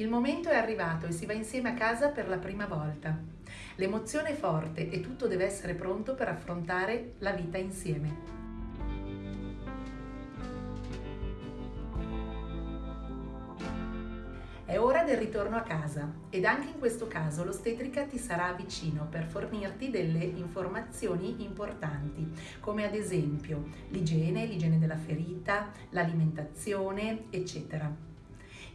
Il momento è arrivato e si va insieme a casa per la prima volta. L'emozione è forte e tutto deve essere pronto per affrontare la vita insieme. È ora del ritorno a casa ed anche in questo caso l'ostetrica ti sarà vicino per fornirti delle informazioni importanti, come ad esempio l'igiene, l'igiene della ferita, l'alimentazione, eccetera.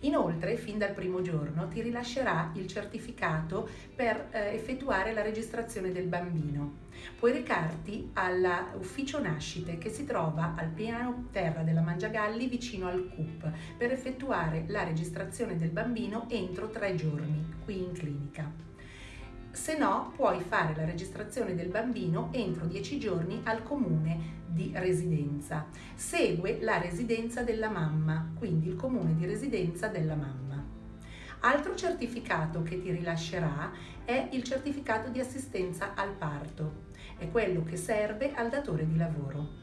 Inoltre, fin dal primo giorno, ti rilascerà il certificato per eh, effettuare la registrazione del bambino. Puoi recarti all'ufficio nascite che si trova al piano terra della Mangiagalli vicino al CUP per effettuare la registrazione del bambino entro tre giorni qui in clinica se no puoi fare la registrazione del bambino entro 10 giorni al comune di residenza. Segue la residenza della mamma, quindi il comune di residenza della mamma. Altro certificato che ti rilascerà è il certificato di assistenza al parto. È quello che serve al datore di lavoro.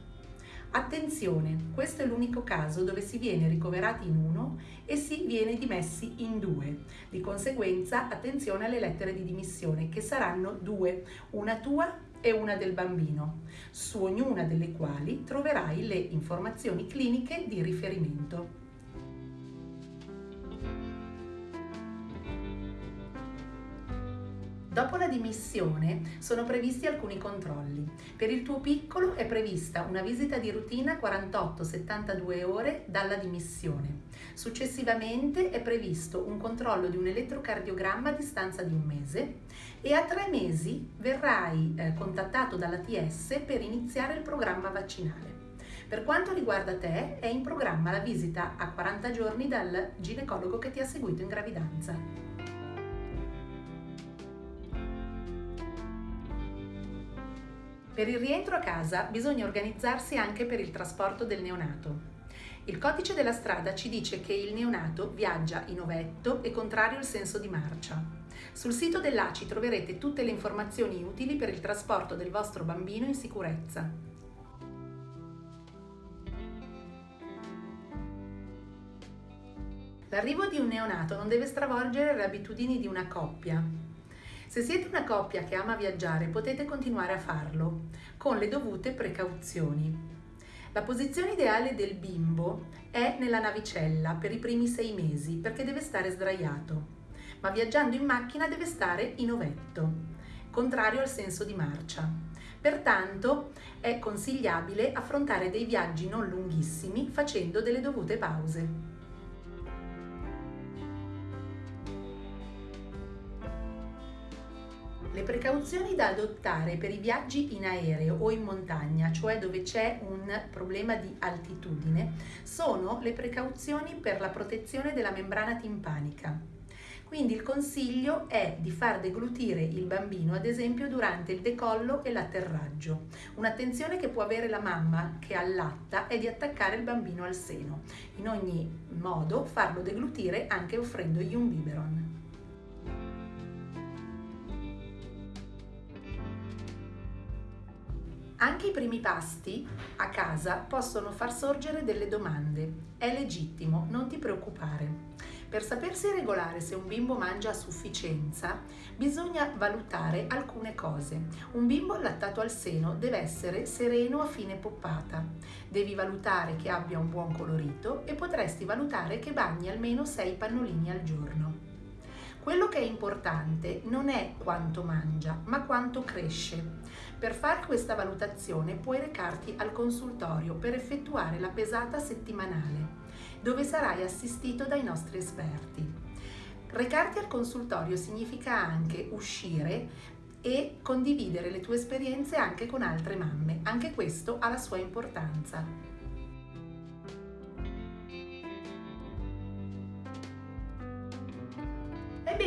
Attenzione, questo è l'unico caso dove si viene ricoverati in uno e si viene dimessi in due. Di conseguenza, attenzione alle lettere di dimissione, che saranno due, una tua e una del bambino, su ognuna delle quali troverai le informazioni cliniche di riferimento. Dopo la dimissione sono previsti alcuni controlli. Per il tuo piccolo è prevista una visita di routine a 48-72 ore dalla dimissione. Successivamente è previsto un controllo di un elettrocardiogramma a distanza di un mese e a tre mesi verrai eh, contattato dalla TS per iniziare il programma vaccinale. Per quanto riguarda te, è in programma la visita a 40 giorni dal ginecologo che ti ha seguito in gravidanza. Per il rientro a casa bisogna organizzarsi anche per il trasporto del neonato. Il codice della strada ci dice che il neonato viaggia in ovetto e contrario il senso di marcia. Sul sito dell'ACI troverete tutte le informazioni utili per il trasporto del vostro bambino in sicurezza. L'arrivo di un neonato non deve stravolgere le abitudini di una coppia, se siete una coppia che ama viaggiare potete continuare a farlo con le dovute precauzioni. La posizione ideale del bimbo è nella navicella per i primi sei mesi perché deve stare sdraiato, ma viaggiando in macchina deve stare in ovetto, contrario al senso di marcia. Pertanto è consigliabile affrontare dei viaggi non lunghissimi facendo delle dovute pause. Le precauzioni da adottare per i viaggi in aereo o in montagna, cioè dove c'è un problema di altitudine, sono le precauzioni per la protezione della membrana timpanica. Quindi il consiglio è di far deglutire il bambino, ad esempio durante il decollo e l'atterraggio. Un'attenzione che può avere la mamma che allatta è di attaccare il bambino al seno. In ogni modo farlo deglutire anche offrendogli un biberon. Anche i primi pasti a casa possono far sorgere delle domande. È legittimo, non ti preoccupare. Per sapersi regolare se un bimbo mangia a sufficienza, bisogna valutare alcune cose. Un bimbo allattato al seno deve essere sereno a fine poppata. Devi valutare che abbia un buon colorito e potresti valutare che bagni almeno 6 pannolini al giorno. Quello che è importante non è quanto mangia, ma quanto cresce. Per fare questa valutazione puoi recarti al consultorio per effettuare la pesata settimanale, dove sarai assistito dai nostri esperti. Recarti al consultorio significa anche uscire e condividere le tue esperienze anche con altre mamme. Anche questo ha la sua importanza.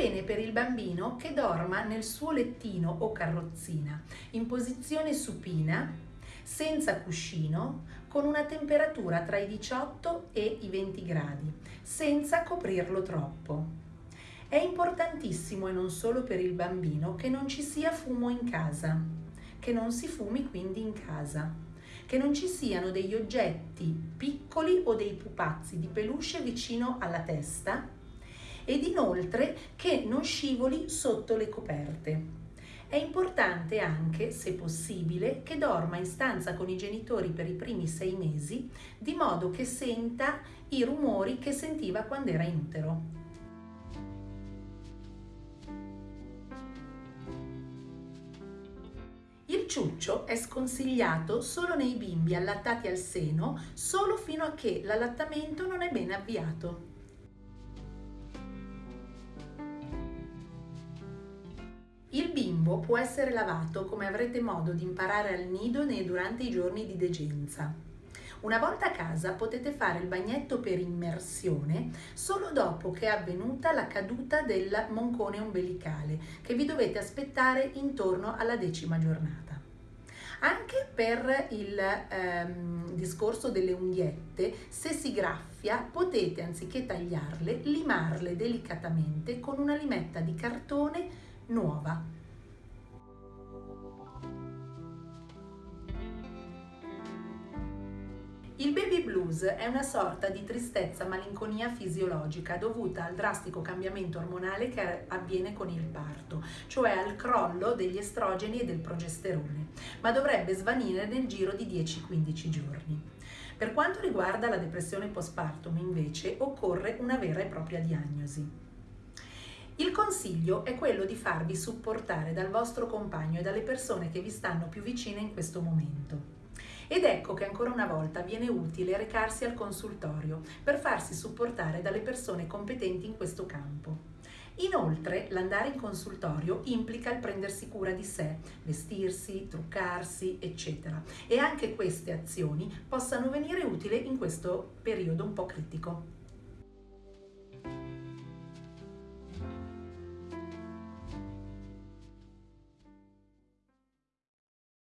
Bene per il bambino che dorma nel suo lettino o carrozzina in posizione supina, senza cuscino, con una temperatura tra i 18 e i 20 gradi, senza coprirlo troppo. È importantissimo e non solo per il bambino che non ci sia fumo in casa, che non si fumi quindi in casa, che non ci siano degli oggetti piccoli o dei pupazzi di peluche vicino alla testa e di Inoltre che non scivoli sotto le coperte. È importante anche, se possibile, che dorma in stanza con i genitori per i primi sei mesi, di modo che senta i rumori che sentiva quando era in utero. Il ciuccio è sconsigliato solo nei bimbi allattati al seno, solo fino a che l'allattamento non è ben avviato. Il bimbo può essere lavato come avrete modo di imparare al nido nei durante i giorni di degenza. Una volta a casa potete fare il bagnetto per immersione solo dopo che è avvenuta la caduta del moncone ombelicale che vi dovete aspettare intorno alla decima giornata. Anche per il ehm, discorso delle unghiette, se si graffia potete anziché tagliarle, limarle delicatamente con una limetta di cartone nuova. Il baby blues è una sorta di tristezza malinconia fisiologica dovuta al drastico cambiamento ormonale che avviene con il parto, cioè al crollo degli estrogeni e del progesterone, ma dovrebbe svanire nel giro di 10-15 giorni. Per quanto riguarda la depressione postpartum, invece, occorre una vera e propria diagnosi. Il consiglio è quello di farvi supportare dal vostro compagno e dalle persone che vi stanno più vicine in questo momento. Ed ecco che ancora una volta viene utile recarsi al consultorio per farsi supportare dalle persone competenti in questo campo. Inoltre, l'andare in consultorio implica il prendersi cura di sé, vestirsi, truccarsi, eccetera. E anche queste azioni possano venire utili in questo periodo un po' critico.